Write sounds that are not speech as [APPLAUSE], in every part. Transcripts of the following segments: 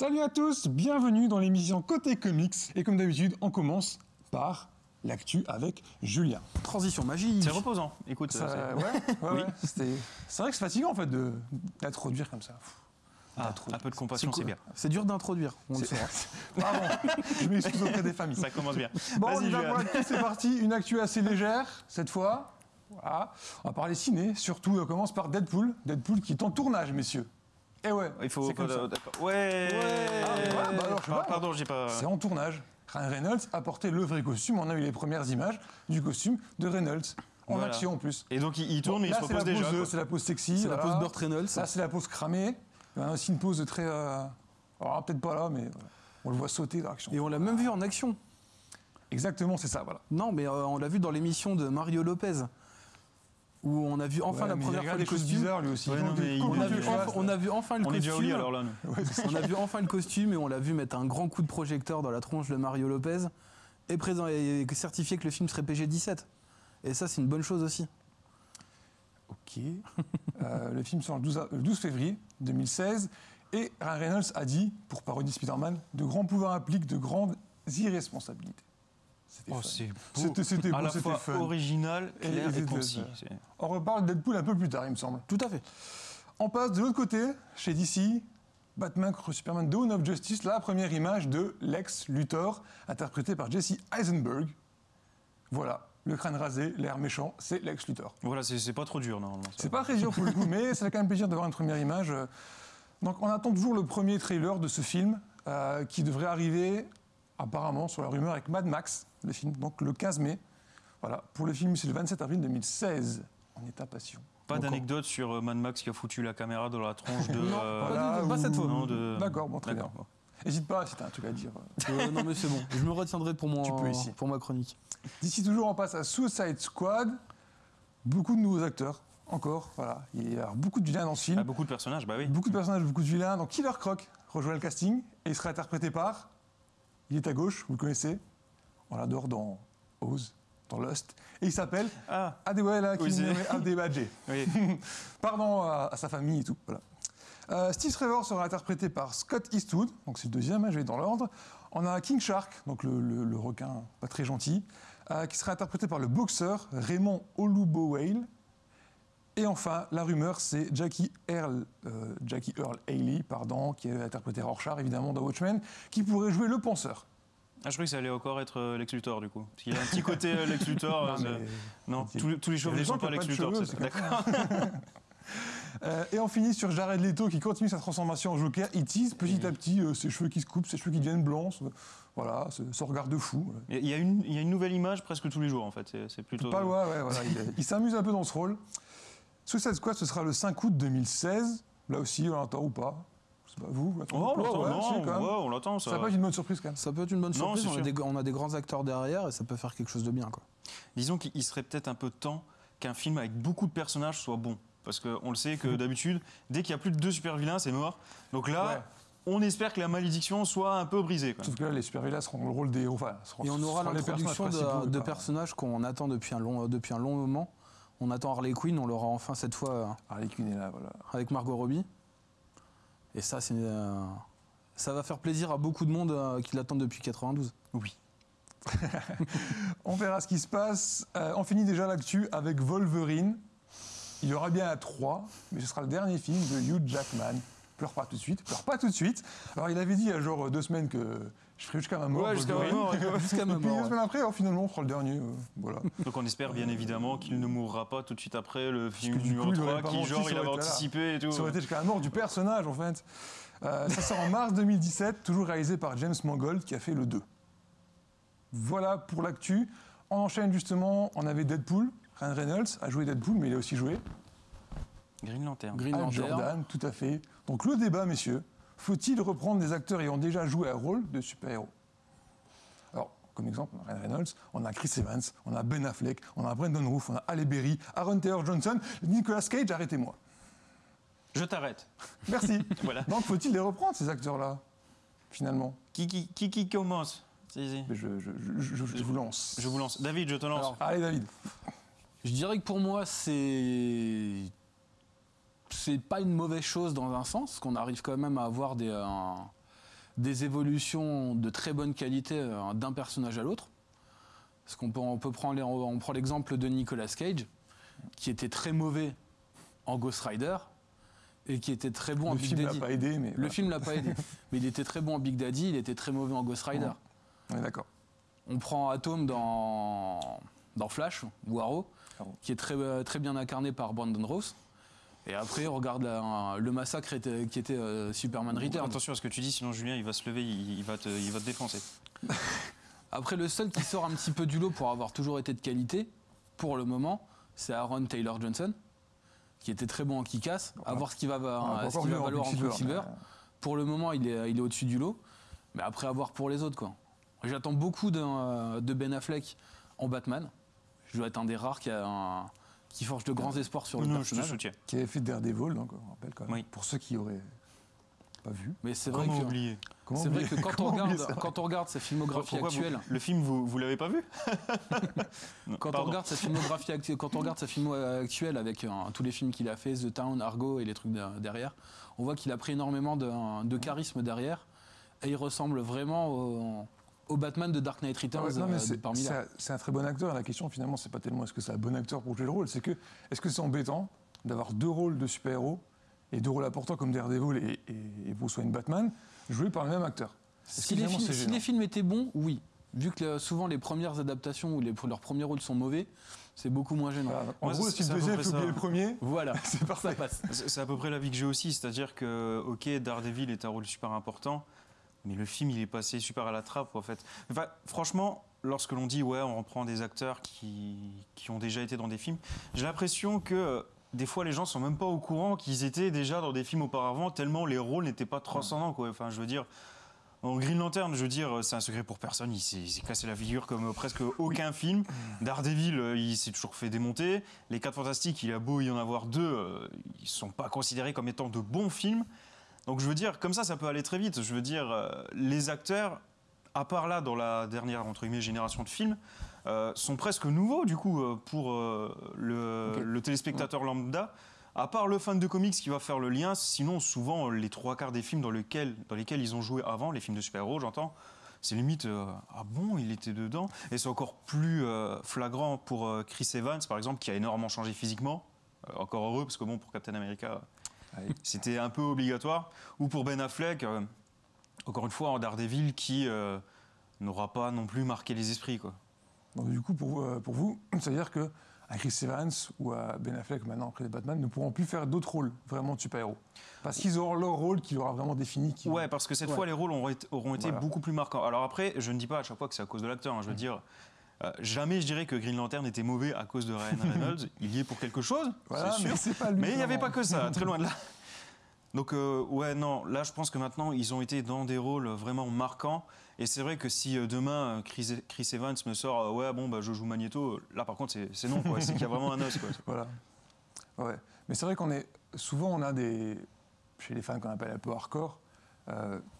Salut à tous, bienvenue dans l'émission Côté Comics. Et comme d'habitude, on commence par l'actu avec Julien. Transition magique. C'est reposant. Écoute, Ça- c'est- ouais, ouais, Oui. ouais, c'était- c'est vrai que c'est fatigant en fait de- d'introduire comme ça. Ah, un peu de compassion, c'est bien. C'est dur d'introduire, on le saura. [LAUGHS] Pardon, je m'excuse auprès des familles. Ça commence bien. Bon, on y va Julian. pour l'actu, c'est parti? Une actu assez légère cette fois. Voilà. On va parler ciné. Surtout, on commence par Deadpool. Deadpool qui est en tournage, messieurs. Eh ouais, Il faut. c'est comme ça. Ouais. Ah, ouais, bah alors, je sais Ah, pas. pardon, j'ai pas. C'est en tournage. Ryan Reynolds a porté le vrai costume. On a eu les premières images du costume de Reynolds. En Voilà. action en plus. Et donc il, il tourne, mais il Là, se c'est la repose déjà. c'est la pose sexy. C'est la pose Burt Reynolds. Là, c'est la pose cramée. Il y a aussi une pose très. euh, Alors, peut-être pas là, mais voilà. on le voit sauter dans l'action. Et on l'a même vu en action. Exactement, c'est ça, voilà. Non, mais euh, on l'a vu dans l'émission de Mario Lopez. Où on a vu enfin Ouais, la première fois le costume. bizarres lui aussi. Ouais, Il non, fait mais il- On a, vu enfin, on a vu enfin le On est déjà au costume. lit alors là, nous. on a vu enfin le costume et on l'a vu mettre un grand coup de projecteur dans la tronche de Mario Lopez et, présent, et certifier que le film serait PG-17. Et ça, c'est une bonne chose aussi. Ok. [LAUGHS] Euh, le film sort le 12, a- le 12 février 2016. Et Ryan Reynolds a dit, pour parodier Spider-Man, de grands pouvoirs impliquent de grandes irresponsabilités. C'était Oh, c'est. C'était- c'était À beau, la c'était fois fun. original, Et- clair et concis. On reparle de Deadpool un peu plus tard, il me semble. Tout à fait. On passe de l'autre côté, chez DC, Batman contre Superman Dawn of Justice, la première image de Lex Luthor, interprété par Jesse Eisenberg. Voilà, le crâne rasé, l'air méchant, c'est Lex Luthor. Voilà, c'est pas trop dur normalement. C'est pas très dur pour le coup, mais ça fait quand même plaisir d'avoir une première image. Donc on attend toujours le premier trailer de ce film, euh, qui devrait arriver apparemment sur la rumeur avec Mad Max, le film, donc le 15 mai. Voilà, pour le film c'est le 27 avril 2016. On est impatient. Pas Donc, d'anecdote sur euh, Mad Max qui a foutu la caméra dans la tronche de. [LAUGHS] Non, euh, Voilà, pas cette fois. non, de- D'accord, bon, très bien. N'hésite pas si t'as un truc à dire. Euh, non, mais c'est bon. Je me retiendrai pour, mon, Tu peux ici. pour ma chronique. D'ici toujours, on passe à Suicide Squad. Beaucoup de nouveaux acteurs, encore. Voilà, il y a beaucoup de vilains dans ce film. Ah, beaucoup de personnages, bah oui. Beaucoup de personnages, beaucoup de vilains. Donc Killer Croc rejoint le casting et il sera interprété par. Il est à gauche, vous le connaissez. On l'adore dans Oz, dans Lust. Et il s'appelle Ah, Adewale Adebaje. oui. [LAUGHS] [LAUGHS] Pardon à, à sa famille et tout. Voilà. Euh, Steve Trevor sera interprété par Scott Eastwood, donc c'est le deuxième, hein, je vais dans l'ordre. On a King Shark, donc le, le- le requin pas très gentil, euh, qui sera interprété par le boxeur Raymond Olubowale. Et enfin, la rumeur, c'est Jackie Earl, euh, Jackie Earl Haley, pardon, qui a interprété Rorschach évidemment dans Watchmen, qui pourrait jouer le penseur. Ah, je croyais que ça allait encore être euh, Lex Luthor du coup. Parce qu'il a un petit côté euh, Lex Luthor. [LAUGHS] Non, euh, mais- non, tous, les- tous les Il y a cheveux ne sont pas Lex Luthor. D'accord. [LAUGHS] Euh, et on finit sur Jared Leto qui continue sa transformation en Joker. Il tease petit à petit euh, ses cheveux qui se coupent, ses cheveux qui deviennent blancs. Voilà, ce regard de fou. Il y, a une, il y a une nouvelle image presque tous les jours en fait. C'est- plutôt. Pas loin, ouais, voilà. Il, il s'amuse un peu dans ce rôle. Suicide Squad, ce sera le 5 août 2016. Là aussi, on l'attend ou pas. Sais pas, vous, Oh, on Ouais, si, quand même. ouais, on l'attend ça. Ça peut être une bonne surprise quand même. Ça peut être une bonne surprise. c'est on, a des, on a des grands acteurs derrière et ça peut faire quelque chose de bien. Quoi. Disons qu'il serait peut-être un peu temps qu'un film avec beaucoup de personnages soit bon. Parce qu'on le sait que [LAUGHS] d'habitude, dès qu'il y a plus de deux super vilains, c'est mort. Donc là, Ouais. on espère que la malédiction soit un peu brisée. quoi. Sauf que là, les super vilains seront le rôle des héros. Enfin, seront- Et on aura l'introduction de, de personnages qu'on attend depuis un, long, depuis un long moment. On attend Harley Quinn, on l'aura enfin cette fois euh, Harley Quinn est là, voilà. avec Margot Robbie. Et ça, c'est, euh, ça va faire plaisir à beaucoup de monde euh, qui l'attendent depuis 92. Oui. [LAUGHS] On verra ce qui se passe. Euh, on finit déjà l'actu avec Wolverine. Il y aura bien un 3, mais ce sera le dernier film de Hugh Jackman. Pleure pas tout de suite, pleure pas tout de suite. Alors il avait dit il y a genre deux semaines que je ferais jusqu'à ma mort. Ouais, jusqu'à ma mort, [LAUGHS] Jusqu'à Et ma puis mort. deux ouais. semaines après, alors, finalement, on fera le dernier. euh, voilà. Donc on espère bien évidemment qu'il ne mourra pas tout de suite après le film numéro coup, il 3 aurait pas qui menti, genre il avait anticipé et tout. Ça aurait été jusqu'à la mort du personnage en fait. Euh, ça sort en mars 2017, toujours réalisé par James Mangold qui a fait le 2. Voilà pour l'actu. On enchaîne justement, on avait Deadpool. Ryan Reynolds a joué Deadpool, mais il a aussi joué Green Lantern. Green Lantern. Jordan, tout à fait. Donc le débat, messieurs, faut-il reprendre des acteurs ayant déjà joué un rôle de super-héros? Alors, comme exemple, on a Ryan Reynolds, on a Chris Evans, on a Ben Affleck, on a Brendan Roof, on a Halle Berry, Aaron Taylor Johnson, Nicolas Cage, arrêtez-moi. Je t'arrête. Merci. [LAUGHS] Voilà. Donc faut-il les reprendre, ces acteurs-là, finalement? Qui, qui, qui, qui commence? Si, si. Mais je, je- je- je- je vous lance. Je vous lance. David, je te lance. Alors, Allez, David. Je dirais que pour moi, c'est. C'est pas une mauvaise chose dans un sens, qu'on arrive quand même à avoir des, euh, des évolutions de très bonne qualité euh, d'un personnage à l'autre. Parce qu'on peut, on peut prendre, les- on prend l'exemple de Nicolas Cage, qui était très mauvais en Ghost Rider et qui était très bon en Le Big film l'a Daddy. pas aidé, mais Le film l'a pas aidé, [LAUGHS] mais il était très bon en Big Daddy, il était très mauvais en Ghost Rider. On est d'accord. On prend Atom dans, dans Flash ou Arrow, Arrow. qui est très, euh, très bien incarné par Brandon Ross. Et après, on regarde la- le massacre était- qui était euh, Superman Returns. Attention à ce que tu dis, sinon Julien il va se lever, il, il va, te, il va te défoncer. [LAUGHS] Après, le seul qui sort un petit peu du lot pour avoir toujours été de qualité, pour le moment, c'est Aaron Taylor Johnson, qui était très bon en kick-ass. À voir ce qu'il va, ce en valoir en Quicksilver, mais, Pour le moment, il est, il est au-dessus du lot. Mais après, à voir pour les autres. quoi. J'attends beaucoup euh, de Ben Affleck en Batman. Je dois être un des rares qui, a un- qui forge de grands espoirs sur le Non, je te personnage. soutiens. qui avait fait Daredevil, donc on rappelle quand même. Oui. Pour ceux qui auraient pas vu. Mais c'est vrai, que, c'est vrai que quand [LAUGHS] on, oublier regarde, ça quand on regarde sa filmographie Pourquoi vous- actuelle, Le film, vous, vous l'avez pas vu [LAUGHS] Non, Quand on, regarde sa filmographie actu- quand on regarde sa filmo actuelle avec euh, tous les films qu'il a fait, The Town, Argo et les trucs de- derrière, on voit qu'il a pris énormément de, de charisme derrière et il ressemble vraiment au, au Batman de Dark Knight Ah Returns ouais, euh, c'est un- très bon acteur. La question, finalement, c'est pas tellement est-ce que c'est un bon acteur pour jouer le rôle, c'est que est-ce que c'est embêtant d'avoir deux rôles de super-héros et deux rôles importants comme Daredevil et, et, et Bruce Wayne Batman joués par le même acteur? Si, les films, c'est si gênant? les films étaient bons, oui. Vu que euh, souvent les premières adaptations ou les, leurs premiers rôles sont mauvais, c'est beaucoup moins gênant. Voilà. En Moi, gros, si le deuxième ça. le premier, [LAUGHS] Voilà, [LAUGHS] c'est ça passe. C'est à peu près l'avis que j'ai aussi, c'est-à-dire que, ok, Daredevil est un rôle super important, mais le film, il est passé super à la trappe, en fait. Enfin, franchement, lorsque l'on dit, ouais, on reprend des acteurs qui, qui ont déjà été dans des films, j'ai l'impression que euh, des fois, les gens sont même pas au courant qu'ils étaient déjà dans des films auparavant, tellement les rôles n'étaient pas transcendants, quoi. Enfin, je veux dire... En Green Lantern, je veux dire, c'est un secret pour personne. Il s'est cassé la figure comme presque aucun film. Daredevil, euh, il s'est toujours fait démonter. Les 4 Fantastiques, il a beau y en avoir deux, euh, ils sont pas considérés comme étant de bons films. Donc je veux dire, comme ça, ça peut aller très vite. Je veux dire, euh, les acteurs, à part là, dans la dernière entre guillemets génération de films, euh, sont presque nouveaux du coup euh, pour euh, le, téléspectateur lambda. À part le fan de comics qui va faire le lien, sinon souvent les trois quarts des films dans lesquels, dans lesquels ils ont joué avant, les films de super-héros, j'entends, c'est limite euh, ah bon il était dedans? Et c'est encore plus euh, flagrant pour euh, Chris Evans par exemple qui a énormément changé physiquement encore heureux parce que bon pour Captain America. C'était un peu obligatoire ou pour Ben Affleck euh, encore une fois en Daredevil qui euh, n'aura pas non plus marqué les esprits quoi Donc, du coup, pour, euh, pour vous, [CLEARS THROAT] c'est-à-dire que à Chris Evans ou à Ben Affleck, maintenant après les Batman, ne pourront plus faire d'autres rôles vraiment de super-héros. Parce qu'ils auront leur rôle qui leur a vraiment défini. Qui... Ouais, parce que cette Ouais. fois, les rôles auront été, auront été Voilà. beaucoup plus marquants. Alors après, je ne dis pas à chaque fois que c'est à cause de l'acteur. hein. je veux dire, euh, jamais je dirais que Green Lantern était mauvais à cause de Ryan [LAUGHS] Reynolds. Il y est pour quelque chose, Voilà, c'est sûr. mais il n'y avait pas que ça, très loin de là. [LAUGHS] Donc euh, ouais, non, là je pense que maintenant ils ont été dans des rôles vraiment marquants. Et c'est vrai que si euh, demain euh, Chris, Chris Evans me sort euh, ouais bon bah je joue Magneto, là par contre c'est- non quoi, c'est qu'il y a vraiment un os quoi. [LAUGHS] Voilà. Ouais. Mais c'est vrai qu'on est. Souvent, on a des. Chez les fans qu'on appelle un peu hardcore,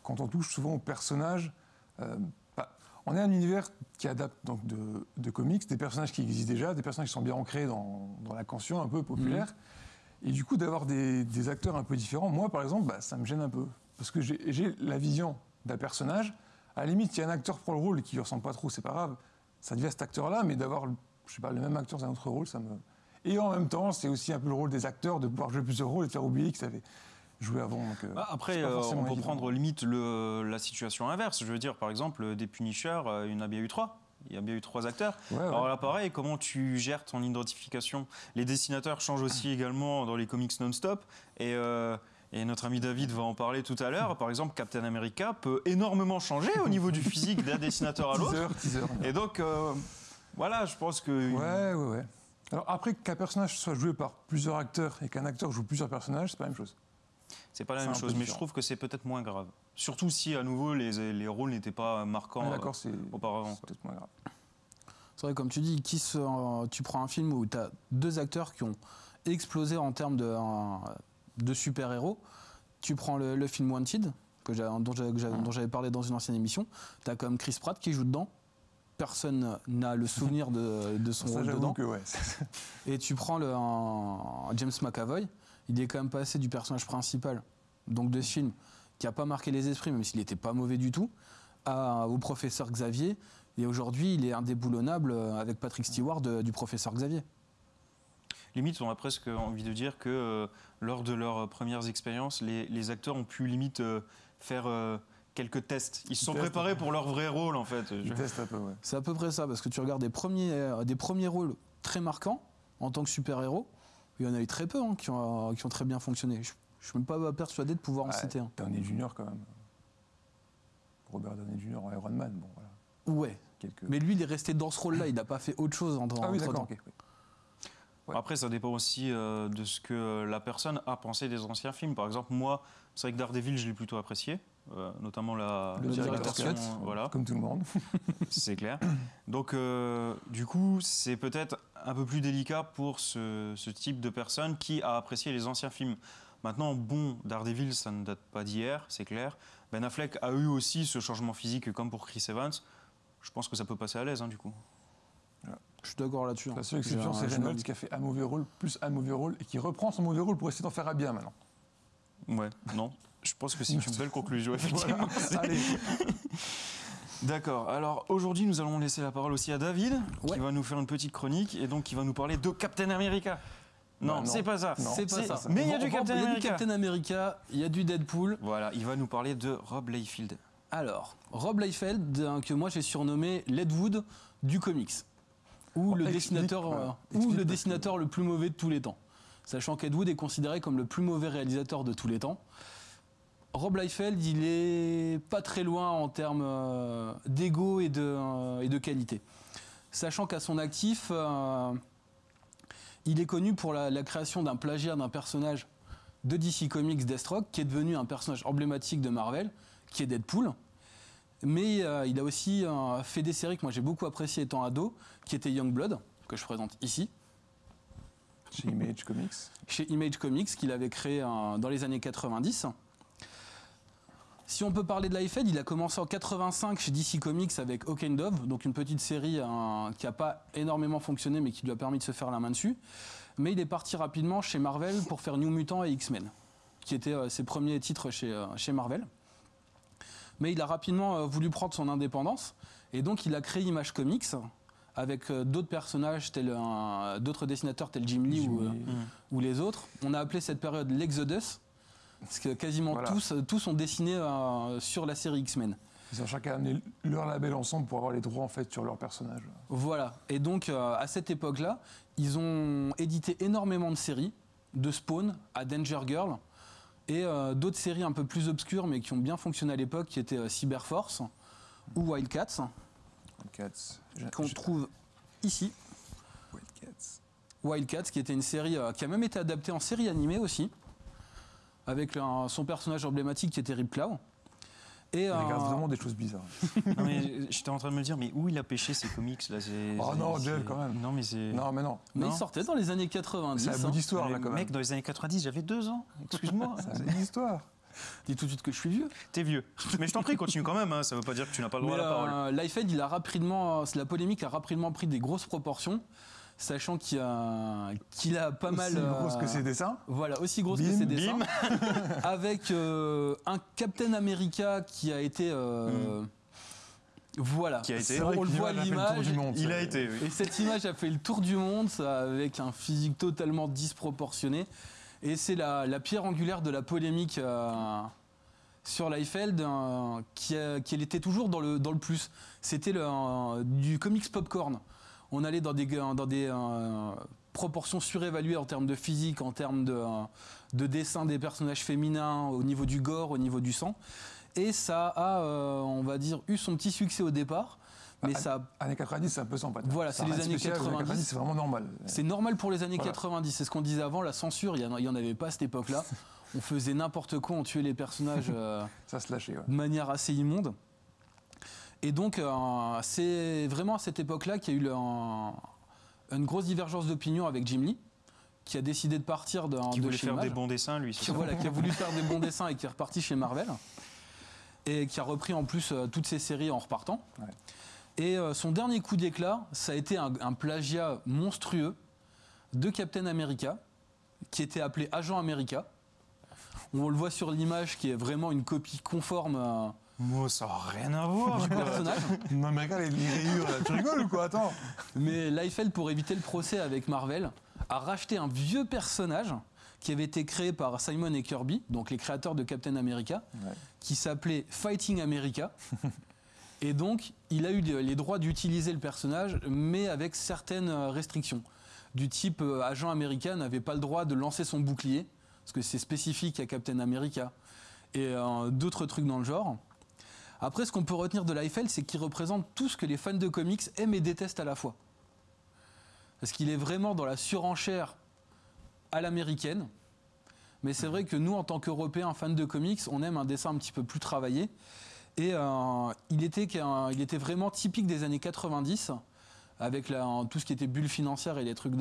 quand on touche souvent au personnage, euh, bah, on est un univers qui adapte donc de, de comics, des personnages qui existent déjà, des personnages qui sont bien ancrés dans, dans la conscience un peu populaire. Et du coup, d'avoir des, des acteurs un peu différents, moi par exemple, bah, ça me gêne un peu. Parce que j'ai la vision d'un personnage. À la limite, il y a un acteur pour le rôle et qui ne ressemble pas trop, c'est pas grave. Ça devient cet acteur-là, mais d'avoir, je sais pas, le même acteur dans un autre rôle, ça me. Et en même temps, c'est aussi un peu le rôle des acteurs de pouvoir jouer plusieurs rôles et de faire oublier qu'ils avaient joué avant. Donc, euh, Bah, après, euh, on peut évident. prendre limite le- la situation inverse. Je veux dire, par exemple, des Punishers, il y en a bien eu trois. Il y a bien eu trois acteurs. Ouais, ouais. Alors là, pareil, comment tu gères ton identification? Les dessinateurs changent aussi [CLEARS THROAT] également dans les comics non-stop. Et, euh, et notre ami David va en parler tout à l'heure. Par exemple, Captain America peut énormément changer au niveau du physique d'un dessinateur à l'autre. [LAUGHS] Et donc, euh, voilà, je pense que. Ouais, ouais, ouais. Alors après qu'un personnage soit joué par plusieurs acteurs et qu'un acteur joue plusieurs personnages, c'est pas la même chose. C'est pas la même chose, mais je trouve que c'est peut-être moins grave. Surtout si, à nouveau, les, les rôles n'étaient pas marquants Ouais, euh, auparavant. c'est peut-être moins grave. C'est vrai, comme tu dis, qui se- tu prends un film où tu as deux acteurs qui ont explosé en termes de, euh, de super-héros. Tu prends le, le film Wanted, que j'ai- dont j'avais parlé dans une ancienne émission. Tu as comme Chris Pratt qui joue dedans. Personne n'a le souvenir de, de son Ça, rôle dedans. que ouais. [LAUGHS] Et tu prends le, un- James McAvoy, il est quand même passé du personnage principal, donc de ce film, qui n'a pas marqué les esprits, même s'il n'était pas mauvais du tout, à- au professeur Xavier. Et aujourd'hui, il est indéboulonnable euh, avec Patrick Stewart de- du professeur Xavier. Limite, on a presque envie de dire que euh, lors de leurs premières expériences, les, les acteurs ont pu limite euh, faire euh, quelques tests. Ils se sont préparés pour leur vrai rôle, en fait. Un peu, ouais. C'est à peu près ça, parce que tu regardes des premiers, euh, des premiers rôles très marquants en tant que super-héros. Il y en a eu très peu hein, qui, ont, qui ont très bien fonctionné. Je ne suis même pas persuadé de pouvoir en citer un. Downey Junior, quand même. Robert Downey Junior en Iron Man, bon, voilà. Ouais, Quelques... mais lui, il est resté dans ce rôle-là, il n'a pas fait autre chose en ah oui, entre d'accord, temps. oui. Ouais. Après, ça dépend aussi euh, de ce que euh, la personne a pensé des anciens films. Par exemple, moi, c'est vrai que Daredevil, je l'ai plutôt apprécié, euh, notamment la, Le cut. euh, Voilà, Comme tout le monde. [LAUGHS] c'est clair. Donc, euh, du coup, c'est peut-être un peu plus délicat pour ce, ce type de personne qui a apprécié les anciens films. Maintenant, bon, Daredevil, ça ne date pas d'hier, c'est clair. Ben Affleck a eu aussi ce changement physique comme pour Chris Evans. Je pense que ça peut passer à l'aise, hein, du coup. Je suis d'accord là-dessus. hein. La seule exception, c'est Reynolds qui a fait un mauvais rôle, plus un mauvais rôle, et qui reprend son mauvais rôle pour essayer d'en faire un bien maintenant. Ouais, non. Je pense que c'est une [LAUGHS] belle conclusion, effectivement. Voilà. Allez, [LAUGHS] D'accord. Alors aujourd'hui, nous allons laisser la parole aussi à David, Ouais. qui va nous faire une petite chronique et donc qui va nous parler de Captain America. Non, Bah non. c'est pas ça. C'est pas ça. Mais il y a du Captain il y a du America. Captain America, il y a du Deadpool. Voilà, il va nous parler de Rob Liefeld. Alors, Rob Liefeld, que moi j'ai surnommé Ledwood du comics, ou Oh, le dessinateur, euh, ou le dessinateur le plus mauvais de tous les temps. Sachant qu'Ed Wood est considéré comme le plus mauvais réalisateur de tous les temps. Rob Liefeld, il est pas très loin en termes euh, d'ego et de, euh, et de qualité. Sachant qu'à son actif, euh, il est connu pour la, la création d'un plagiat d'un personnage de DC Comics, Deathstroke, qui est devenu un personnage emblématique de Marvel, qui est Deadpool. Mais euh, il a aussi euh, fait des séries que moi j'ai beaucoup appréciées étant ado, qui étaient Youngblood, que je présente ici, chez Image Comics. chez Image Comics, qu'il avait créé dans les années 90. Si on peut parler de Liefeld, il a commencé en 85 chez DC Comics avec Hawk and Dove, donc une petite série euh, qui n'a pas énormément fonctionné mais qui lui a permis de se faire la main dessus. Mais il est parti rapidement chez Marvel pour faire New Mutant et X-Men, qui étaient euh, ses premiers titres chez, euh, chez Marvel. Mais il a rapidement euh, voulu prendre son indépendance et donc il a créé Image Comics avec d'autres personnages, tels, d'autres dessinateurs tels Jim Lee ou les autres. On a appelé cette période l'Exodus, parce que quasiment Voilà. tous, tous ont dessiné euh, sur la série X-Men. Ils ont chacun amené leur label ensemble pour avoir les droits en fait sur leur personnage. Voilà. Et donc, euh, à cette époque-là, ils ont édité énormément de séries, de Spawn à Danger Girl, et euh, d'autres séries un peu plus obscures, mais qui ont bien fonctionné à l'époque, qui étaient euh, Cyberforce ou Wildcats, Wildcats. Qu'on trouve ici. Wildcats. Wildcats, qui était une série euh, qui a même été adaptée en série animée aussi, avec un- son personnage emblématique qui était Rip Clow. Et, Il regarde euh, vraiment des choses bizarres. [LAUGHS] Non, mais j'étais en train de me dire, mais où il a pêché ces comics là Oh non, Jeff, quand même. Non, mais c'est. Non, mais non. mais Non. il sortait dans les années 90. C'est un bout hein. d'histoire là quand mec, même. dans les années 90, j'avais deux ans. Excuse-moi. [LAUGHS] C'est un bout d'histoire. Dis tout de suite que je suis vieux. T'es vieux. Mais je t'en prie, continue quand même. hein, Ça veut pas dire que tu n'as pas le droit Mais à la parole. euh, Liefeld, il a rapidement, la polémique a rapidement pris des grosses proportions, sachant qu'il a, qu'il a pas mal. Aussi grosse euh, que ses dessins. Voilà, aussi grosse que Bim, ses dessins. [LAUGHS] avec euh, un Captain America qui a été. euh, Voilà. Mm. Qui a été- on le voit à l'image. Il a été, oui. Et cette image a fait le tour du monde ça, avec un physique totalement disproportionné. Et c'est la, la pierre angulaire de la polémique euh, sur Liefeld, euh, qui, elle était toujours dans le, dans le plus. C'était du comics popcorn. On allait dans des, dans des euh, proportions surévaluées en termes de physique, en termes de, euh, de dessin des personnages féminins, au niveau du gore, au niveau du sang. Et ça a, euh, on va dire, eu son petit succès au départ. Mais Ah, ça a Années 90, c'est un peu sans. Voilà, c'est les années spécial, 90. c'est vraiment normal. C'est normal pour les années Voilà. 90. C'est ce qu'on disait avant, la censure, il n'y en, avait pas à cette époque-là. [LAUGHS] On faisait n'importe quoi, on tuait les personnages euh, Ça se lâchait. ouais. de manière assez immonde. Et donc, euh, c'est vraiment à cette époque-là qu'il y a eu le- un- une grosse divergence d'opinion avec Jim Lee, qui a décidé de partir de, Qui de voulait chez faire Image. des bons dessins, lui. qui, voilà, qui a voulu [LAUGHS] faire des bons dessins et qui est reparti chez Marvel. Et qui a repris en plus euh, toutes ses séries en repartant. Ouais. Et euh, son dernier coup d'éclat, ça a été un, un plagiat monstrueux de Captain America, qui était appelé Agent America. On le voit sur l'image qui est vraiment une copie conforme Moi, ça n'a rien à voir. du personnage. [LAUGHS] Non, mais regarde les rayures, là. tu rigoles ou quoi Attends. Mais Liefeld, pour éviter le procès avec Marvel, a racheté un vieux personnage qui avait été créé par Simon et Kirby, donc les créateurs de Captain America, Ouais. qui s'appelait Fighting America. [LAUGHS] et donc, il a eu les droits d'utiliser le personnage, mais avec certaines euh, restrictions. Du type, euh, agent américain n'avait pas le droit de lancer son bouclier, parce que c'est spécifique à Captain America, et euh, d'autres trucs dans le genre. Après, ce qu'on peut retenir de Liefeld, c'est qu'il représente tout ce que les fans de comics aiment et détestent à la fois. Parce qu'il est vraiment dans la surenchère à l'américaine. Mais c'est vrai que nous, en tant qu'Européens fans de comics, on aime un dessin un petit peu plus travaillé. Et euh, il, était, vraiment typique des années 90, avec tout ce qui était bulle financière et les trucs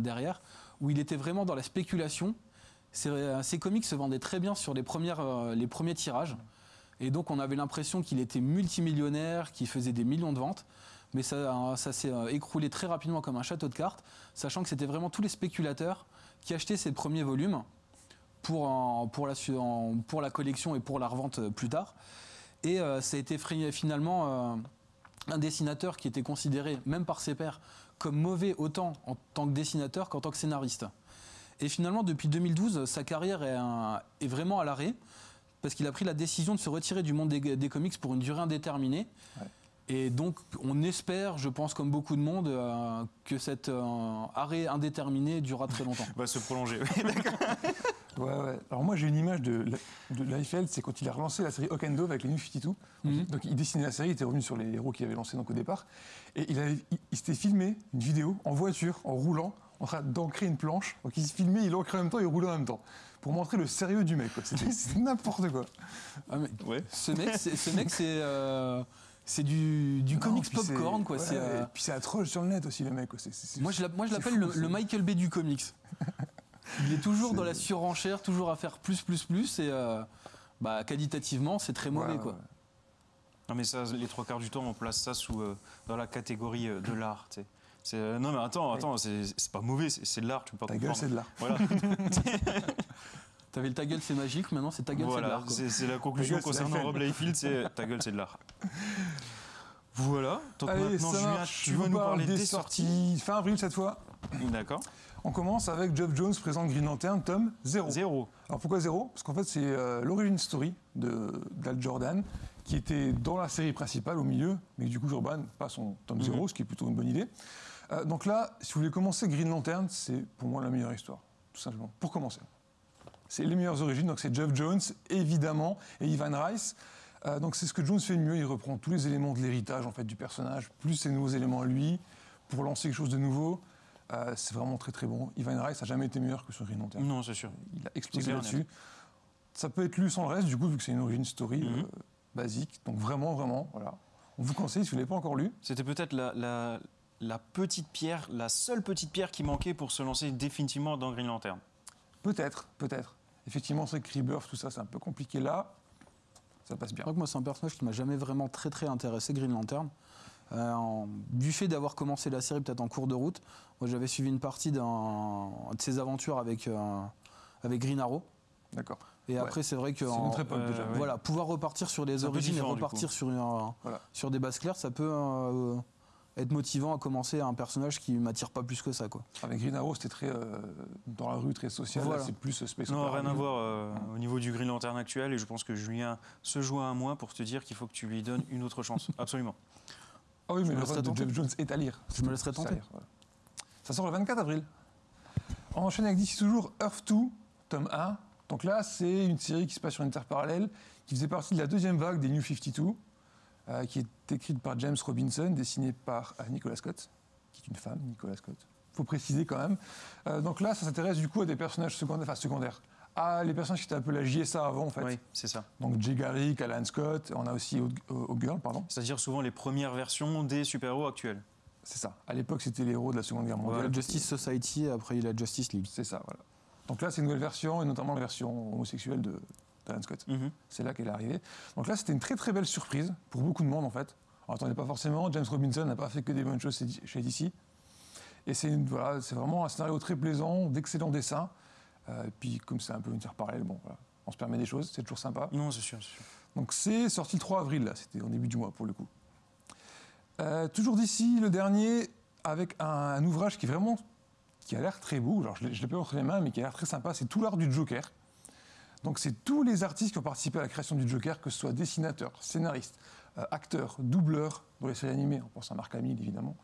derrière, où il était vraiment dans la spéculation. Ces, euh, comics se vendaient très bien sur les, euh, les premiers tirages. Et donc on avait l'impression qu'il était multimillionnaire, qu'il faisait des millions de ventes. Mais ça, s'est euh, écroulé très rapidement comme un château de cartes, sachant que c'était vraiment tous les spéculateurs qui achetaient ces premiers volumes pour, la, collection et pour la revente euh, plus tard. Et euh, ça a été finalement un dessinateur qui était considéré, même par ses pairs, comme mauvais autant en tant que dessinateur qu'en tant que scénariste. Et finalement, depuis 2012, sa carrière est vraiment à l'arrêt, parce qu'il a pris la décision de se retirer du monde des, des comics pour une durée indéterminée. Ouais. Et donc, on espère, je pense, comme beaucoup de monde, euh, que cet euh, arrêt indéterminé durera très longtemps. [LAUGHS] Va se prolonger. [LAUGHS] oui, d'accord. Ouais, ouais. Alors moi j'ai une image de, de Liefeld, c'est quand il a relancé la série Dove avec les New 52. Mhm. Donc il dessinait la série, il était revenu sur les héros qu'il avait lancés donc au départ. Et il, avait- il, il s'était filmé une vidéo en voiture, en roulant, en train d'ancrer une planche. Donc il se filmait, il ancrait en même temps, il roulait en même temps. Pour montrer le sérieux du mec. C'était [LAUGHS] c'était n'importe quoi. Ah, mais Ouais. ce mec, c'est, ce mec, c'est, euh, c'est du, du Non, comics c'est- popcorn, quoi. ouais, c'est, euh, Et puis c'est atroce sur le net aussi le mec. quoi. C'est- c'est- Moi, je l'a- moi, je c'est l'appelle le, c'est- le Michael Bay du comics. Il est toujours C'est- dans la [LAUGHS] surenchère, toujours à faire plus, plus, plus, et euh, bah, qualitativement, c'est très mauvais, Ouais, quoi. ouais. Non, mais ça, les trois quarts du temps, on place ça sous, euh, dans la catégorie de l'art. tu sais. C'est, euh, non, mais attends, attends, c'est, c'est pas mauvais, c'est, c'est de l'art, tu peux pas Ta gueule, c'est de l'art. Voilà, [LAUGHS] T'avais le ta gueule, c'est magique, maintenant c'est ta gueule, c'est de l'art, c'est, c'est la conclusion gueule, concernant. Rob Liefeld, c'est ta gueule, c'est de l'art. Voilà, donc Allez, maintenant, ça Julien, marche. tu Je vas nous parle parler des des sorties. sorties. Fin avril cette fois. D'accord. On commence avec Geoff Jones présente Green Lantern, tome 0. Zéro. Alors pourquoi zéro? Parce qu'en fait c'est euh, l'origin story de d'Al Jordan qui était dans la série principale au milieu, mais du coup Jordan passe son tome Mhm. 0, ce qui est plutôt une bonne idée. Euh, donc là, si vous voulez commencer Green Lantern, c'est pour moi la meilleure histoire, tout simplement, pour commencer. C'est les meilleures origines, donc c'est Geoff Jones, évidemment, et Ivan Rice. Euh, donc c'est ce que Jones fait de mieux, il reprend tous les éléments de l'héritage en fait du personnage, plus ses nouveaux éléments à lui, pour lancer quelque chose de nouveau. Euh, c'est vraiment très très bon. Ivan Rice n'a jamais été meilleur que sur Green Lantern Non, c'est sûr. il a explosé là-dessus. Ça peut être lu sans le reste, du coup, vu que c'est une origin story Mhm. euh, basique. Donc vraiment, vraiment, voilà. On vous conseille, si vous ne l'avez pas encore lu. C'était peut-être la, la- la petite pierre, la seule petite pierre qui manquait pour se lancer définitivement dans Green Lantern. Peut-être, peut-être. Effectivement, c'est Rebirth, tout ça, c'est un peu compliqué là. Ça passe bien. vrai que moi, c'est un personnage qui m'a jamais vraiment très très intéressé, Green Lantern. Euh, en- du fait d'avoir commencé la série peut-être en cours de route, moi j'avais suivi une partie d'un- de ses aventures avec, euh, avec Green Arrow. D'accord. Et Ouais. après, c'est vrai que C'est en- époque euh, déjà. ouais. voilà, pouvoir repartir sur les origines et repartir sur, une- Voilà. sur des bases claires, ça peut euh, être motivant à commencer un personnage qui m'attire pas plus que ça. Quoi. Avec Green Arrow, c'était très euh, dans la rue, très social. Voilà. C'est plus euh, Space Non, rien à voir euh, au niveau du Green Lantern actuel. Et je pense que Julien se joint à moi pour te dire qu'il faut que tu lui donnes une autre chance. [LAUGHS] Absolument. Ah oui, Je mais me le laisserai reste de tenter. Jeff Jones est à lire. Je me laisserai à tenter. lire, voilà. Ça sort le 24 avril. On enchaîne avec d'ici toujours Earth 2, tome 1. Donc là, c'est une série qui se passe sur une terre parallèle, qui faisait partie de la deuxième vague des New 52, euh, qui est écrite par James Robinson, dessinée par euh, Nicolas Scott, qui est une femme, Nicolas Scott. faut préciser quand même. Euh, donc là, ça s'intéresse du coup à des personnages secondaires, enfin secondaires, à les personnages qui étaient un peu la JSA avant en fait. Oui, c'est ça. Donc Jay Garrick, Alan Scott, on a aussi O'Girl, pardon. C'est-à-dire souvent les premières versions des super-héros actuels. C'est ça. À l'époque, c'était les héros de la Seconde Guerre mondiale. La Justice Society, et après il y a la Justice League. C'est ça, voilà. Donc là, c'est une nouvelle version, et notamment la version homosexuelle de Scott. Mhm. C'est là qu'elle est arrivée. Donc là, c'était une très très belle surprise pour beaucoup de monde en fait. On n'attendait pas forcément. James Robinson n'a pas fait que des bonnes choses chez DC. Et c'est voilà, vraiment un scénario très plaisant, d'excellents dessins. Euh, et puis comme c'est un peu une terre parallèle, bon, voilà. On se permet des choses, c'est toujours sympa. Non, c'est sûr, c'est sûr. Donc c'est sorti le 3 avril, là, c'était au début du mois pour le coup. Euh, toujours d'ici, le dernier, avec un, un ouvrage qui vraiment, qui a l'air très beau, alors je ne l'ai pas entre les mains, mais qui a l'air très sympa, c'est Tout l'art du Joker. Donc c'est tous les artistes qui ont participé à la création du Joker, que ce soit dessinateurs, scénaristes, euh, acteurs, doubleurs, dans les séries animées, on pense à Marc Hamill évidemment.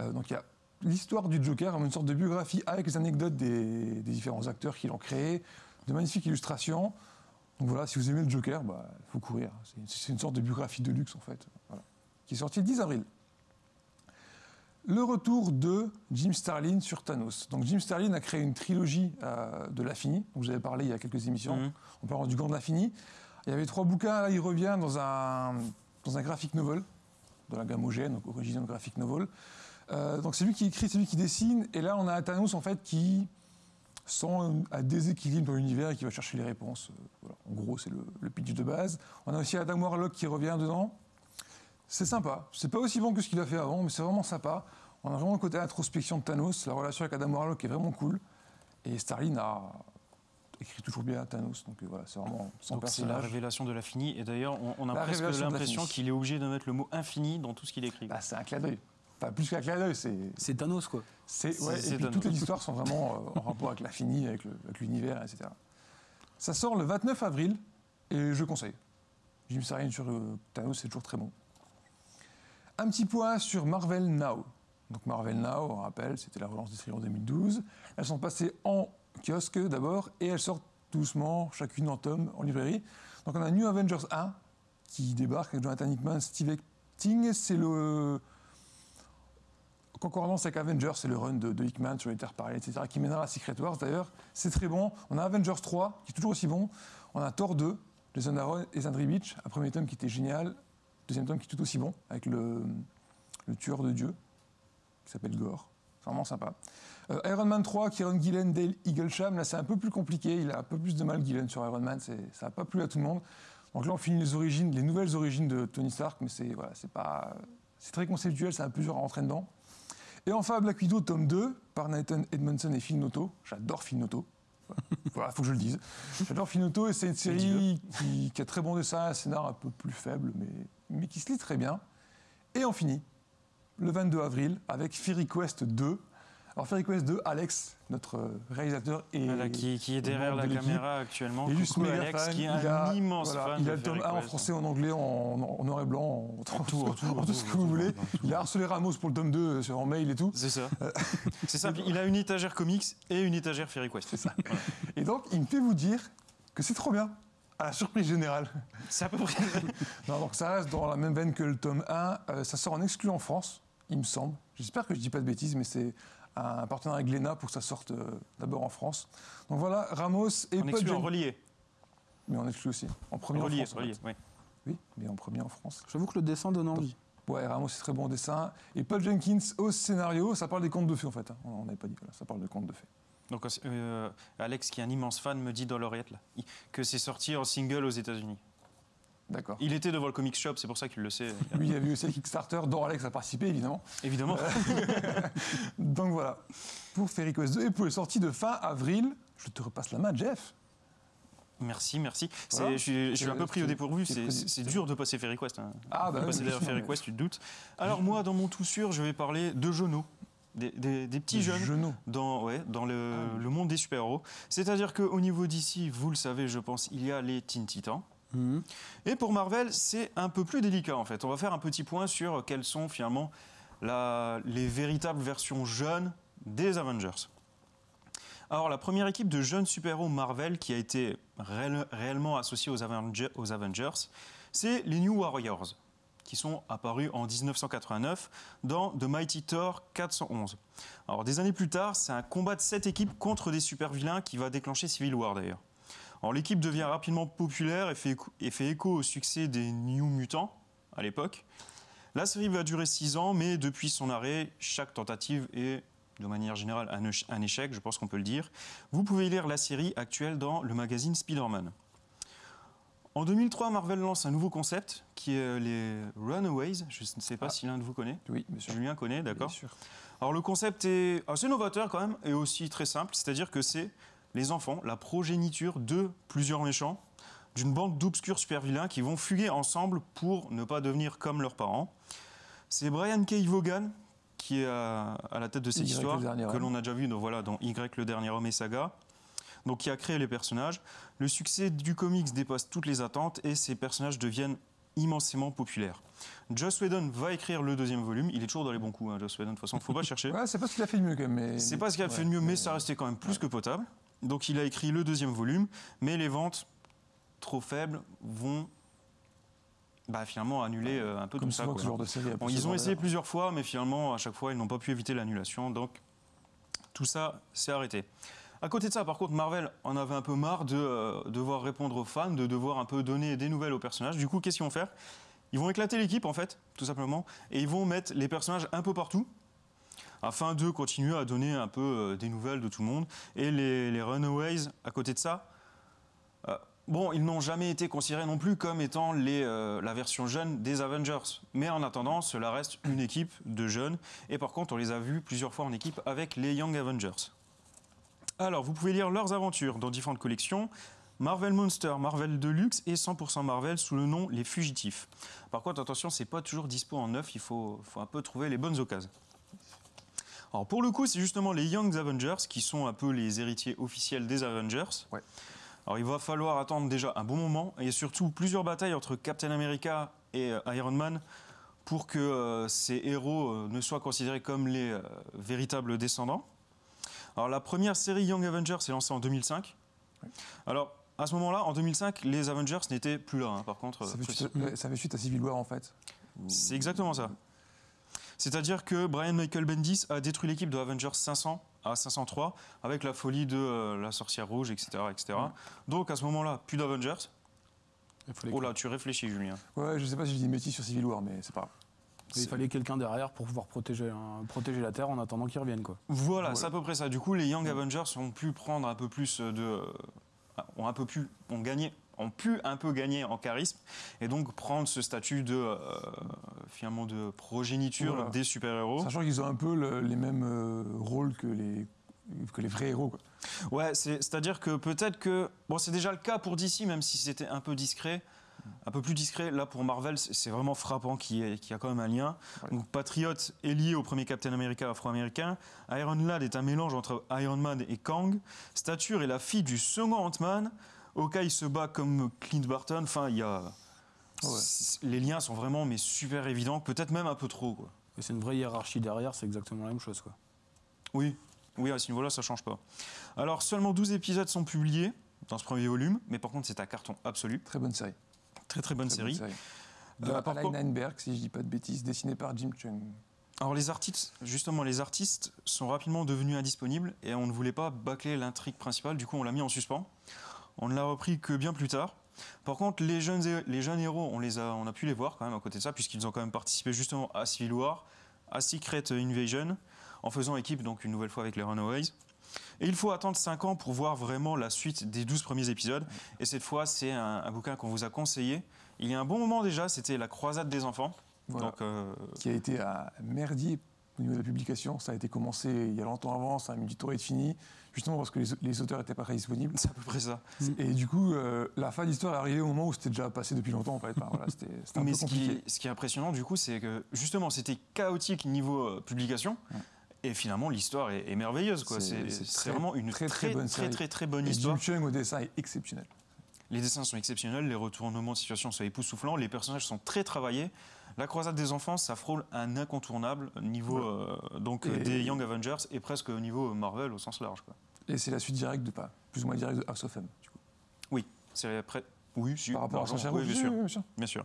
Euh, donc il y a l'histoire du Joker, une sorte de biographie avec les anecdotes des, différents acteurs qui l'ont créé, de magnifiques illustrations. Donc voilà, si vous aimez le Joker, il faut courir. C'est- une sorte de biographie de luxe en fait, qui est sortie le 10 avril. Le retour de Jim Starlin sur Thanos. Donc Jim Starlin a créé une trilogie euh, de l'infini, dont vous avez parlé il y a quelques émissions. Mhm. On parle du Gant de l'infini. Il y avait trois bouquins, là il revient dans un, dans un graphic novel, de la gamme OGN, donc Original Graphic Novel. Euh, donc c'est lui qui écrit, c'est lui qui dessine, et là on a Thanos en fait qui sent un déséquilibre dans l'univers et qui va chercher les réponses. Euh, voilà. En gros c'est le, le pitch de base. On a aussi Adam Warlock qui revient dedans. C'est sympa. C'est pas aussi bon que ce qu'il a fait avant, mais c'est vraiment sympa. On a vraiment le côté introspection de Thanos. La relation avec Adam Warlock est vraiment cool. Et Starlin a écrit toujours bien Thanos. Donc euh, voilà, c'est vraiment son Donc c'est la personnage. révélation de l'infini. Et d'ailleurs, on, on a La presque l'impression qu'il est obligé de mettre le mot infini dans tout ce qu'il écrit. Bah, c'est un clin d'œil. Enfin, plus qu'un clin d'œil, c'est. C'est Thanos, quoi. c'est- C'est- ouais, c'est et puis toutes les histoires sont vraiment euh, en rapport avec l'infini, avec le- avec l'univers, etc. Ça sort le 29 avril et je conseille. Jim Starlin sur euh, Thanos, c'est toujours très bon. Un petit point sur Marvel Now. Donc Marvel Now, on rappelle, c'était la relance des séries en 2012. Elles sont passées en kiosque d'abord et elles sortent doucement, chacune en tome, en librairie. Donc on a New Avengers 1 qui débarque avec Jonathan Hickman, Steve Epting. C'est le concordance avec Avengers, c'est le run de, Hickman sur les terres parallèles, etc., qui mènera à Secret Wars d'ailleurs. C'est très bon. On a Avengers 3, qui est toujours aussi bon. On a Thor 2, Jason Aaron et Zandri Beach, un premier tome qui était génial. Deuxième tome qui est tout aussi bon, avec le, tueur de Dieu, qui s'appelle Gore. C'est vraiment sympa. Euh, Iron Man 3, Kieron Gillen, Dale Eaglesham. Là, c'est un peu plus compliqué. Il a un peu plus de mal, Gillen, sur Iron Man. Ça n'a pas plu à tout le monde. Donc là, on finit les nouvelles origines de Tony Stark, mais c'est voilà, c'est pas, c'est très conceptuel, un peu dur à rentrer dedans. Et enfin, Black Widow, tome 2, par Nathan Edmondson et Phil Noto. J'adore Phil Noto. [LAUGHS] Voilà, faut que je le dise. J'adore Phil Noto et c'est une série qui, qui a très bon dessin, un scénar un peu plus faible, mais, mais qui se lit très bien. Et on finit le 22 avril avec Fairy Quest 2. Alors Fairy Quest 2, Alex, notre euh, réalisateur et Voilà, qui, qui est derrière la de caméra actuellement. il est juste Coucou Alex, fan. qui est un a, immense voilà, fan Il a le tome Fairy 1 en Quest. français, en anglais, en, en noir et blanc, en, en- Tout, tout, en tout ce que vous voulez. Il a harcelé Ramos pour le tome 2 sur en mail et tout. C'est ça. [LAUGHS] C'est simple. Il a une étagère comics et une étagère Fairy Quest. C'est ça. Voilà. Et donc, il me fait vous dire que c'est trop bien, à la surprise générale. C'est à peu près. [LAUGHS] Non, donc ça reste dans la même veine que le tome 1. Euh, ça sort en exclu en France, il me semble. J'espère que je dis pas de bêtises, mais c'est un partenariat avec Glénat pour que ça sorte euh, d'abord en France. Donc voilà, Ramos et On Paul exclut en relié. Mais en exclu aussi. En premier Relié, en France. en relié, fait. oui. Oui, mais en premier en France. J'avoue que le dessin donne envie. Ouais, Ramos, c'est très bon au dessin. Et Paul Jenkins au scénario, ça parle des contes de fées en fait. hein. On n'avait pas dit, voilà, ça parle de contes de fées. Donc euh, Alex, qui est un immense fan, me dit dans l'oreillette que c'est sorti en single aux États-Unis. D'accord. Il était devant le comic shop, c'est pour ça qu'il le sait. [LAUGHS] Lui, il y avait aussi le Kickstarter, dont Alex a participé évidemment. Évidemment. [LAUGHS] Donc voilà, pour Fairy Quest 2 et pour les sorties de fin avril, je te repasse la main, Jeff. Merci, merci. Voilà. Je, suis, je suis un peu pris au dépourvu. c'est dur de passer Fairy Quest. hein. Ah, bah de oui, passer derrière Fairy Quest, tu te doutes. Alors moi, dans mon tout sûr, je vais parler de jeunes, des, des- des petits jeunes Genoux. dans, ouais, dans le, Ah oui. le monde des super-héros. C'est-à-dire qu'au niveau d'ici, vous le savez, je pense, il y a les Teen Titans. Et pour Marvel, c'est un peu plus délicat en fait. On va faire un petit point sur quelles sont finalement les véritables versions jeunes des Avengers. Alors la première équipe de jeunes super-héros Marvel qui a été réel- réellement associée aux, Avenge- aux Avengers, c'est les New Warriors, qui sont apparus en 1989 dans The Mighty Thor 411. Alors des années plus tard, c'est un combat de sept équipes contre des super-vilains qui va déclencher Civil War d'ailleurs. Alors l'équipe devient rapidement populaire et fait, écho- et fait écho au succès des New Mutants à l'époque. La série va durer six ans, mais depuis son arrêt, chaque tentative est de manière générale un, éche- un échec, je pense qu'on peut le dire. Vous pouvez lire la série actuelle dans le magazine Spider-Man. En 2003, Marvel lance un nouveau concept qui est les Runaways. Je ne sais pas Ah. si l'un de vous connaît. Oui. Julien connaît, d'accord Bien sûr. alors le concept est assez novateur quand même et aussi très simple, c'est-à-dire que c'est les enfants, la progéniture de plusieurs méchants, d'une bande d'obscurs super vilains qui vont fuguer ensemble pour ne pas devenir comme leurs parents. C'est Brian K. Vaughan qui est à, la tête de cette Y, histoire que l'on a déjà vu dans, voilà, dans Y, le dernier homme et saga. Donc, qui a créé les personnages. Le succès du comics dépasse toutes les attentes et ces personnages deviennent immensément populaires. Joss Whedon va écrire le deuxième volume. Il est toujours dans les bons coups, hein, Joss Whedon. De toute façon, faut pas chercher. [LAUGHS] Ouais, c'est pas ce qu'il a fait de mieux quand même. mais- C'est pas ce qu'il a fait de mieux, mais ça restait quand même plus que potable. Donc il a écrit le deuxième volume, mais les ventes trop faibles vont bah, finalement annuler euh, un peu Comme tout ça. souvent quoi. ce genre de série. a Bon, pu ils ont essayé plusieurs fois, mais finalement, à chaque fois, ils n'ont pas pu éviter l'annulation. Donc tout ça s'est arrêté. À côté de ça, par contre, Marvel en avait un peu marre de euh, devoir répondre aux fans, de devoir un peu donner des nouvelles aux personnages. Du coup, qu'est-ce qu'ils vont faire? Ils vont éclater l'équipe, en fait, tout simplement, et ils vont mettre les personnages un peu partout, afin de continuer à donner un peu euh, des nouvelles de tout le monde. Et les, Runaways, à côté de ça, euh, bon, ils n'ont jamais été considérés non plus comme étant euh, la version jeune des Avengers. Mais en attendant, cela reste une équipe de jeunes. Et par contre, on les a vus plusieurs fois en équipe avec les Young Avengers. Alors, vous pouvez lire leurs aventures dans différentes collections. Marvel Monster, Marvel Deluxe et 100% Marvel sous le nom Les Fugitifs. Par contre, attention, c'est pas toujours dispo en neuf, il faut, faut un peu trouver les bonnes occasions. Alors pour le coup, c'est justement les Young Avengers qui sont un peu les héritiers officiels des Avengers. Ouais. Alors il va falloir attendre déjà un bon moment et surtout plusieurs batailles entre Captain America et euh, Iron Man pour que euh, ces héros euh, ne soient considérés comme les euh, véritables descendants. Alors la première série Young Avengers est lancée en 2005. Alors à ce moment-là, en 2005, les Avengers n'étaient plus là. hein, par contre, Ça fait, suite, ça fait suite à Civil War en fait. c'est exactement ça. C'est-à-dire que Brian Michael Bendis a détruit l'équipe de Avengers 500 à 503 avec la folie de euh, la sorcière rouge, etc. etc. Donc à ce moment-là, plus d'Avengers. Oh là, tu réfléchis, Julien. Ouais, je sais pas si je dis une bêtise sur Civil War, mais c'est pas grave. il fallait quelqu'un derrière pour pouvoir protéger, hein, protéger la Terre en attendant qu'ils reviennent. Quoi. Voilà, Ouais. c'est à peu près ça. Du coup, les Young Avengers ont pu prendre un peu plus de. euh, ont un peu pu. ont gagné. Ont pu un peu gagner en charisme et donc prendre ce statut de. euh, finalement de progéniture Voilà. des super-héros. Sachant qu'ils ont un peu le- les mêmes euh, rôles que les, que les vrais héros. Quoi. Ouais, c'est- c'est-à-dire que peut-être que. Bon, c'est déjà le cas pour DC, même si c'était un peu discret. Un peu plus discret, là pour Marvel, c'est vraiment frappant qu'il y, a quand même un lien. Ouais. Donc Patriot est lié au premier Captain America afro-américain. Iron Lad est un mélange entre Iron Man et Kang. Stature est la fille du second Ant-Man. Hawkeye se bat comme Clint Barton. Enfin, il y a. Ouais. Les liens sont vraiment mais super évidents, peut-être même un peu trop. Quoi. Et c'est une vraie hiérarchie derrière, c'est exactement la même chose. Quoi. Oui, oui, à ce niveau-là, ça change pas. Alors, seulement 12 épisodes sont publiés dans ce premier volume, mais par contre, c'est un carton absolu. Très bonne série. Très très bonne Très série. De Euh, par Alain contre- Heinberg, si je dis pas de bêtises, dessiné par Jim Chung. Alors les artistes, justement, les artistes sont rapidement devenus indisponibles et on ne voulait pas bâcler l'intrigue principale, du coup on l'a mis en suspens. On ne l'a repris que bien plus tard. Par contre, les jeunes, hé- les jeunes héros, on, les a, on a pu les voir quand même à côté de ça, puisqu'ils ont quand même participé justement à Civil War, à Secret Invasion, en faisant équipe donc une nouvelle fois avec les Runaways. Et il faut attendre 5 ans pour voir vraiment la suite des 12 premiers épisodes. Et cette fois, c'est un, un bouquin qu'on vous a conseillé. Il y a un bon moment déjà, c'était La croisade des enfants. Voilà. Donc, euh, Qui a été à merdier au niveau de la publication. Ça a été commencé il y a longtemps avant, ça a mis du temps à être fini, justement parce que les, les auteurs n'étaient pas très disponibles. c'est à peu près ça. Et du coup, euh, la fin de l'histoire est arrivée au moment où c'était déjà passé depuis longtemps en fait. Enfin, voilà, c'était c'était un Mais peu ce compliqué. qui, ce qui est impressionnant, du coup, c'est que justement, c'était chaotique niveau euh, publication. Ouais. Et finalement, l'histoire est, est merveilleuse. C'est- vraiment une très, très, très bonne très, très, très bonne Et histoire. Jim Chung au dessin est exceptionnel. Les dessins sont exceptionnels, les retournements de situation sont époustouflants, les personnages sont très travaillés. La croisade des enfants, ça frôle un incontournable niveau euh, donc, Et- des Young Avengers et presque au niveau Marvel au sens large. quoi. Et c'est la suite directe de pas, plus ou moins directe de House of M. Du coup. Oui, c'est après. Oui, si, Par rapport à. Sorcière Oui, bien sûr. oui, bien sûr. Bien sûr.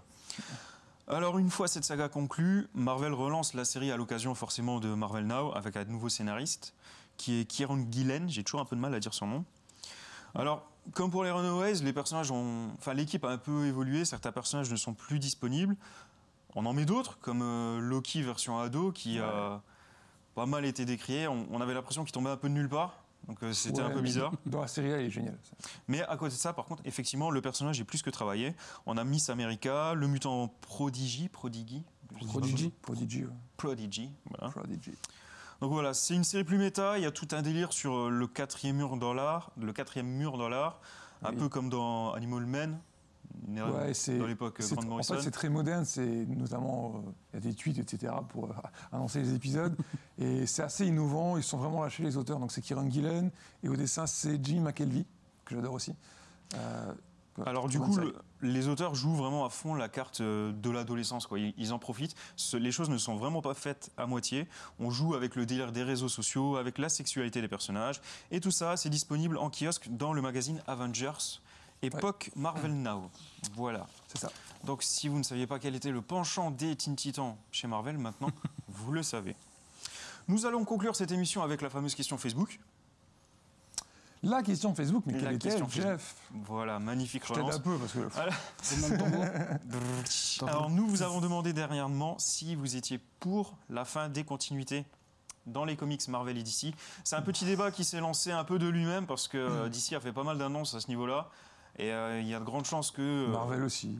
Alors, une fois cette saga conclue, Marvel relance la série à l'occasion forcément de Marvel Now avec un nouveau scénariste qui est Kieron Gillen. J'ai toujours un peu de mal à dire son nom. Alors, comme pour les Runaways, les personnages ont, enfin, l'équipe a un peu évolué. Certains personnages ne sont plus disponibles. On en met d'autres, comme euh, Loki version ado, qui a pas mal été décrié. On, on avait l'impression qu'il tombait un peu de nulle part. Donc euh, c'était un peu bizarre. Dans la série, elle est géniale. ça. Mais à côté de ça, par contre, effectivement, le personnage est plus que travaillé. On a Miss America, le mutant Prodigy, Prodigy. Prodigy. Prodigy. ouais. Prodigy, voilà. Prodigy. Donc voilà, c'est une série plus méta. Il y a tout un délire sur euh, le quatrième mur dans l'art, le quatrième mur dans l'art, un peu comme dans Animal Man, une erreur Ouais, c'est- dans l'époque euh, En fait, c'est très moderne, c'est notamment, euh, il y a des tweets, etc., pour euh, [LAUGHS] annoncer les épisodes. [LAUGHS] et c'est assez innovant, ils sont vraiment lâchés les auteurs. Donc c'est Kieran Gillen, et au dessin, c'est Jim McKelvey, que j'adore aussi. Euh, Alors du coup, le- les auteurs jouent vraiment à fond la carte de l'adolescence. quoi. Ils, ils en profitent. Ce- les choses ne sont vraiment pas faites à moitié. On joue avec le délire des réseaux sociaux, avec la sexualité des personnages. Et tout ça, c'est disponible en kiosque dans le magazine Avengers, époque Marvel Now. Voilà. c'est ça. Donc si vous ne saviez pas quel était le penchant des Teen Titans chez Marvel, maintenant, [LAUGHS] vous le savez. Nous allons conclure cette émission avec la fameuse question Facebook. La question Facebook, mais La quelle question était Jeff? Voilà, magnifique Je relance. un peu, parce que... Mot. [LAUGHS] [LAUGHS] Alors nous vous avons demandé dernièrement si vous étiez pour la fin des continuités dans les comics Marvel et DC. C'est un petit débat qui s'est lancé un peu de lui-même parce que euh, DC a fait pas mal d'annonces à ce niveau-là et euh, il y a de grandes chances que euh, Marvel aussi.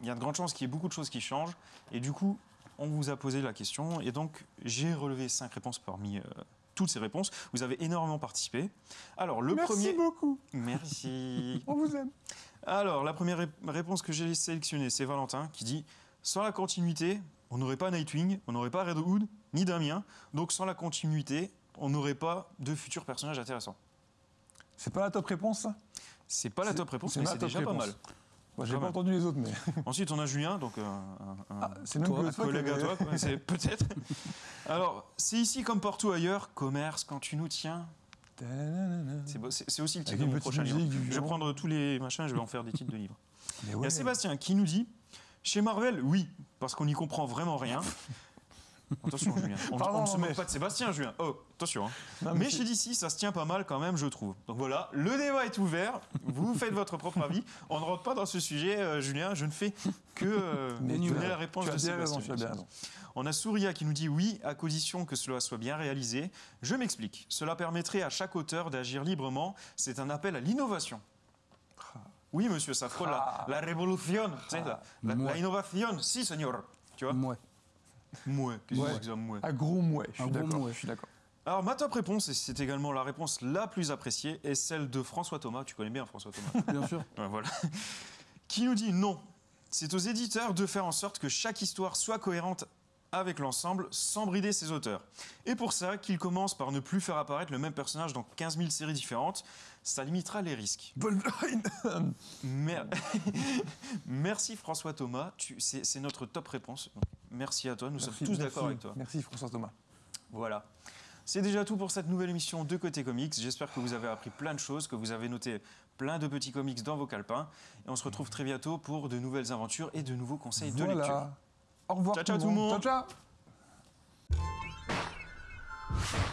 il y a de grandes chances qu'il y ait beaucoup de choses qui changent et du coup on vous a posé la question et donc j'ai relevé cinq réponses parmi euh, toutes ces réponses. Vous avez énormément participé. Alors le Merci premier, beaucoup, merci. [LAUGHS] on vous aime. Alors, la première ré- réponse que j'ai sélectionnée, c'est Valentin qui dit Sans la continuité, on n'aurait pas Nightwing, on n'aurait pas Red Hood, ni Damien. Donc, sans la continuité, on n'aurait pas de futurs personnages intéressants. C'est pas la top réponse, ça? C'est pas la top réponse, mais ma c'est déjà pas mal. Bon, J'ai pas entendu les autres, mais... [LAUGHS] Ensuite, on a Julien, donc euh, un, un- Ah, même Toi, toi collègue à toi, c'est [LAUGHS] peut-être. Alors, c'est ici comme partout ailleurs, commerce quand tu nous tiens. C'est aussi le titre Avec de mon prochain livre. Je vais prendre tous les machins, je vais en faire des titres de livres. [LAUGHS] Il y a Sébastien qui nous dit Chez Marvel, oui, parce qu'on n'y comprend vraiment rien. Attention, Julien. On, Pardon, on ne se mais- moque pas de Sébastien, Julien. Oh, attention. hein. Non, Mais chez DC, ça se tient pas mal quand même, je trouve. Donc voilà, le débat est ouvert. Vous [LAUGHS] faites votre propre avis. On ne rentre pas dans ce sujet, euh, Julien. Je ne fais que euh, [LAUGHS] Mais donner la réponse de raison, Sébastien. bien. On a Souria qui nous dit oui, à condition que cela soit bien réalisé. Je m'explique. Cela permettrait à chaque auteur d'agir librement. C'est un appel à l'innovation. Oui, monsieur, ça frôle la, la révolution, tu sais, la, la, innovation, si, señor. Tu vois Ouais. Mouais, qu'est-ce que Ouais. c'est que ça, mouais Un gros mouet, je Un suis gros d'accord. mouet. Je suis d'accord. Alors, ma top réponse, et c'est également la réponse la plus appréciée, est celle de François Thomas. Tu connais bien François Thomas [LAUGHS] Bien sûr. Ouais, voilà. Qui nous dit non. C'est aux éditeurs de faire en sorte que chaque histoire soit cohérente avec l'ensemble sans brider ses auteurs. Et pour ça, qu'ils commencent par ne plus faire apparaître le même personnage dans 15 000 séries différentes, ça limitera les risques. Wolverine Mer- [LAUGHS] Merci François Thomas, Tu- c'est c'est notre top réponse. Merci à toi, nous sommes tous d'accord avec toi. Merci François Thomas. Voilà. C'est déjà tout pour cette nouvelle émission de Côté Comics. J'espère que vous avez appris plein de choses, que vous avez noté plein de petits comics dans vos calepins. Et on se retrouve très bientôt pour de nouvelles aventures et de nouveaux conseils de lecture. Au revoir ciao, tout, ciao, tout le monde. Ciao, ciao.